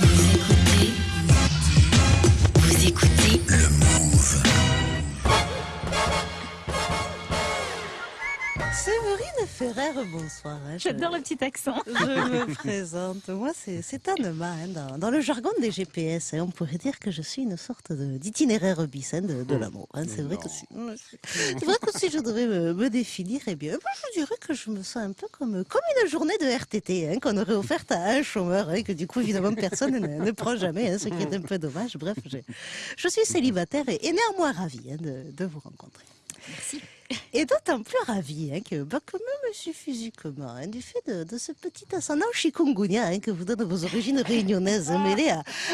Yeah. Séverine Ferrer, bonsoir. hein, J'adore le petit accent. Je me présente. Moi, c'est c'est Anema. hein, dans, dans le jargon des GPS, hein, on pourrait dire que je suis une sorte d'itinéraire bis hein, de, de l'amour. hein. C'est vrai que si, c'est vrai que si je devais me, me définir, eh bien, je dirais que je me sens un peu comme, comme une journée de RTT hein, qu'on aurait offerte à un chômeur et que du coup, évidemment, personne ne, ne prend jamais, hein, ce qui est un peu dommage. Bref, je, je suis célibataire et, et néanmoins ravie hein, de, de vous rencontrer. Merci. Et d'autant plus ravi hein, que, bah, que même si physiquement, hein, du fait de, ce petit ascendant chikungunya hein, que vous donne vos origines réunionnaises mêlées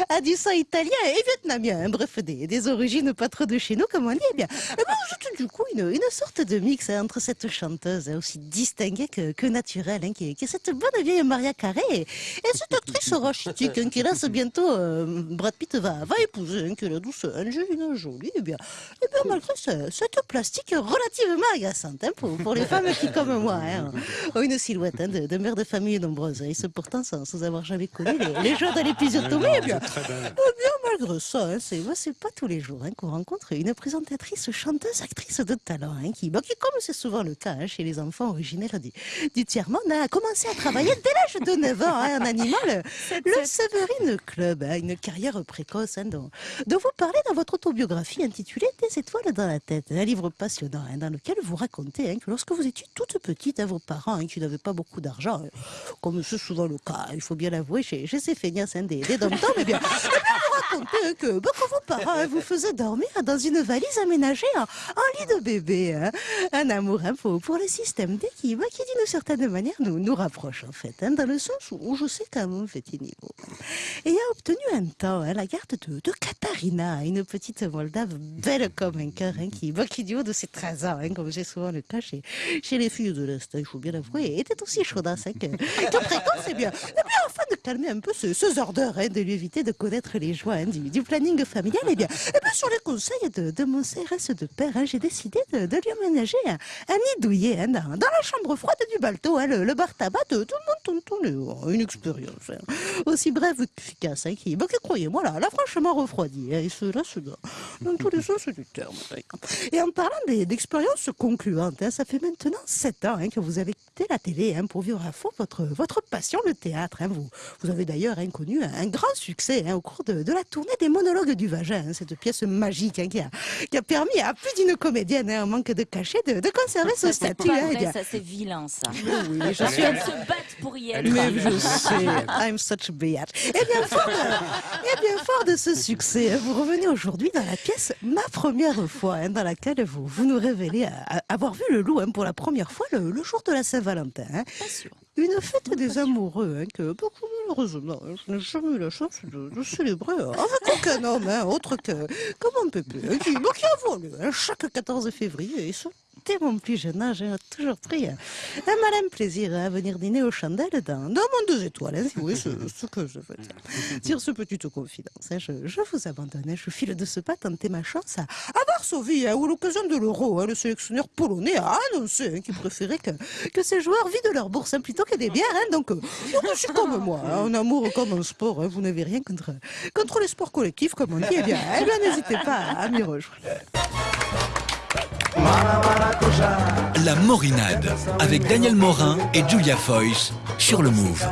à, du sang italien et vietnamien, hein, bref, des, des origines pas trop de chez nous, comme on dit, eh bien, eh ben, vous êtes du coup une, une sorte de mix hein, entre cette chanteuse hein, aussi distinguée que, que naturelle, hein, qui, est, qui est cette bonne vieille Maria Carré et, et cette actrice rachitique hein, qui hélas bientôt euh, Brad Pitt va, va épouser, hein, est la douce Angelina Jolie, eh bien, eh bien malgré ce- cette plastique relativement agaçante hein, pour, pour les femmes qui, comme moi, hein, ont une silhouette hein, de, de mère de famille nombreuse et ce pourtant sans, sans avoir jamais connu les, les joies de l'épisiotomie. Malgré ça, hein, c'est pas tous les jours hein, qu'on rencontre une présentatrice, chanteuse, actrice de talent, hein, qui, bah, qui, comme c'est souvent le cas hein, chez les enfants originaires du, du tiers-monde, a commencé à travailler dès l'âge de 9 ans en animant le, le Séverine Club, une carrière précoce dont, dont vous parlez dans votre autobiographie intitulée Des étoiles dans la tête, un livre passionnant dans lequel vous racontez que lorsque vous étiez toute petite, vos parents, qui n'avaient pas beaucoup d'argent, comme c'est souvent le cas, il faut bien l'avouer, chez, chez ces feignasses des, des dom eh bien, eh bien, vous hein, que, bah, que vos parents hein, vous faisaient dormir dans une valise aménagée en, lit de bébé. hein. Un amour hein, pour, le système D qui, d'une certaine manière nous, nous rapproche en fait, hein, dans le sens où, je sais qu'à mon petit niveau. Et a obtenu un temps hein, la garde de, de Katharina, une petite Moldave belle comme un cœur, hein, qui, bah, qui du haut de ses 13 ans, hein, comme j'ai souvent le cas chez, chez les filles de l'Est, hein, il faut bien l'avouer, était aussi chaudasse hein, que, que précoce, et bien, et bien afin de calmer un peu ce, ce hein, de lui éviter de connaître les joies hein, du, planning familial, et bien, et bien sur les conseils de, mon CRS de père, hein, j'ai décidé de, lui aménager un, un nid douillet hein, dans, la chambre froide du balto, hein, le, le bar tabac de tout le monde tonton Léo. Une expérience hein, aussi brève qu'efficace, hein, qui, bah, qui croyez-moi, là, franchement refroidi, hein, et cela se dans, tous les sens du terme. Et en parlant d'expériences concluantes, ça fait maintenant sept ans que vous avez quitté la télé pour vivre à fond votre, votre passion, le théâtre. Vous, vous avez d'ailleurs hein, connu un, grand succès au cours de, de la tournée des monologues du vagin, hein, cette pièce magique hein, qui, a, qui a permis à plus d'une comédienne, hein, en manque de cachet, de, de conserver ce statut. pas hein, vrai, ça c'est vilain ça. Oui, je Je suis un de se battre pour y être. mais je sais, I'm such a bitch. Eh bien, fort de, eh bien, fort de ce succès, hein, vous revenez aujourd'hui dans la pièce Ma première fois, hein, dans laquelle vous, vous nous révélez à- à avoir vu le loup hein, pour la première fois le, le jour de la Saint-Valentin. hein. Pas sûr. Une fête des amoureux hein, que, beaucoup malheureusement, je n'ai jamais eu la chance de, célébrer avec aucun homme, autre que, que mon pépé, qui, a volé hein, chaque 14 février. Et dès mon plus jeune âge, hein, toujours pris hein, un malin plaisir hein, à venir dîner aux chandelles dans, dans mon deux étoiles. Hein, si voyez ce, ce que je veux dire. Sur ce petite confidence, hein, je, je vous abandonne. hein, je file de ce pas tenter ma chance à, Varsovie, hein, où l'occasion de l'euro, le sélectionneur polonais a annoncé qu'il préférait que, que ses joueurs vident leur bourse plutôt que des bières. donc, euh, donc, je suis comme moi, en amour comme en sport. vous n'avez rien contre, contre les sports collectifs, comme on dit. Eh bien, eh bien n'hésitez pas à m'y rejoindre. La Morinade avec Daniel Morin et Julia Foyce sur le Move.